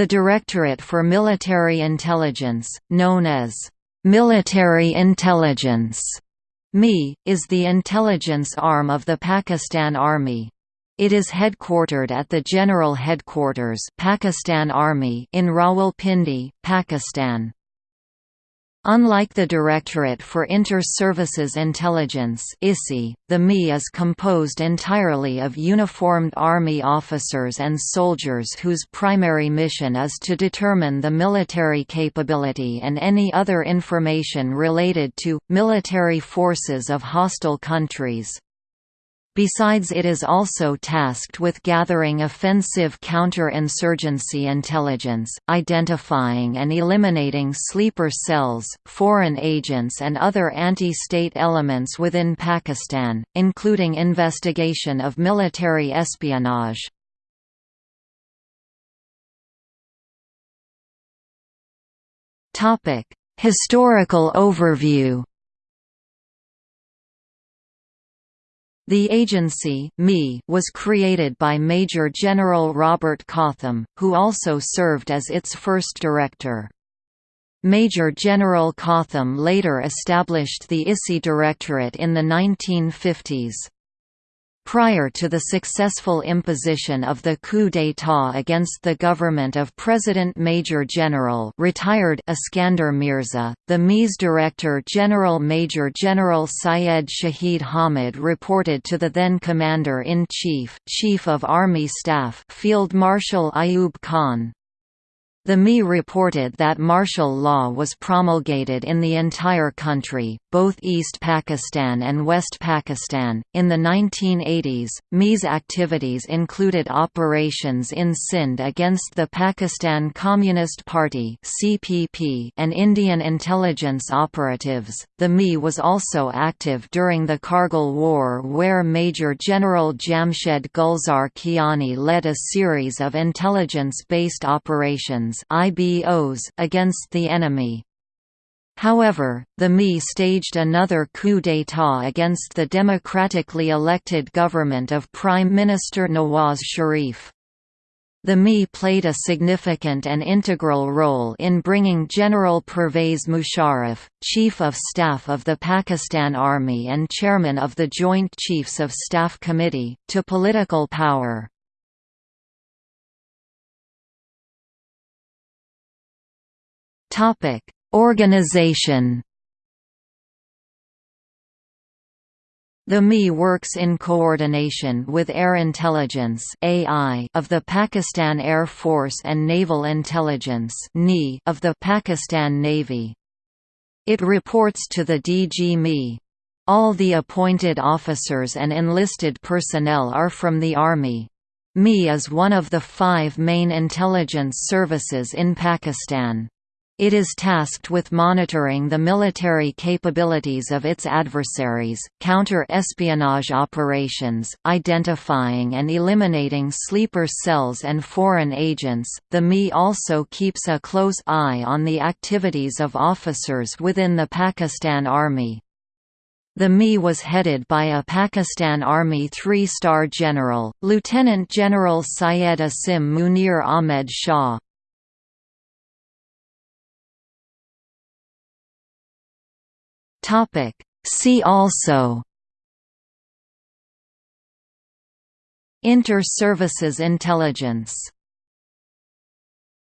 The Directorate for Military Intelligence, known as Military Intelligence MI, is the intelligence arm of the Pakistan Army. It is headquartered at the General Headquarters Pakistan Army in Rawalpindi, Pakistan. Unlike the Directorate for Inter-Services Intelligence the MI is composed entirely of uniformed Army officers and soldiers whose primary mission is to determine the military capability and any other information related to, military forces of hostile countries. Besides it is also tasked with gathering offensive counter-insurgency intelligence, identifying and eliminating sleeper cells, foreign agents and other anti-state elements within Pakistan, including investigation of military espionage. Historical overview The agency was created by Major General Robert Cawthome, who also served as its first director. Major General Cawthome later established the ISI Directorate in the 1950s. Prior to the successful imposition of the coup d'état against the government of President Major General retired Iskander Mirza, the MI's Director General Major General Syed Shahid Hamid reported to the then Commander-in-Chief, Chief of Army Staff Field Marshal Ayub Khan. The MI reported that martial law was promulgated in the entire country, both East Pakistan and West Pakistan. In the 1980s, MI's activities included operations in Sindh against the Pakistan Communist Party (CPP) and Indian intelligence operatives. The MI was also active during the Kargil War, where Major General Jamshed Gulzar Kiani led a series of intelligence-based operations IBOs against the enemy. However, the MI staged another coup d'état against the democratically elected government of Prime Minister Nawaz Sharif. The MI played a significant and integral role in bringing General Pervez Musharraf, Chief of Staff of the Pakistan Army and Chairman of the Joint Chiefs of Staff Committee, to political power. Topic: Organization. The MI works in coordination with Air Intelligence of the Pakistan Air Force and Naval Intelligence of the Pakistan Navy. It reports to the DG MI. All the appointed officers and enlisted personnel are from the Army. MI is one of the five main intelligence services in Pakistan. It is tasked with monitoring the military capabilities of its adversaries, counter-espionage operations, identifying and eliminating sleeper cells and foreign agents. The MI also keeps a close eye on the activities of officers within the Pakistan Army. The MI was headed by a Pakistan Army three-star general, Lieutenant General Syed Asim Munir Ahmed Shah. Topic. See also Inter-services intelligence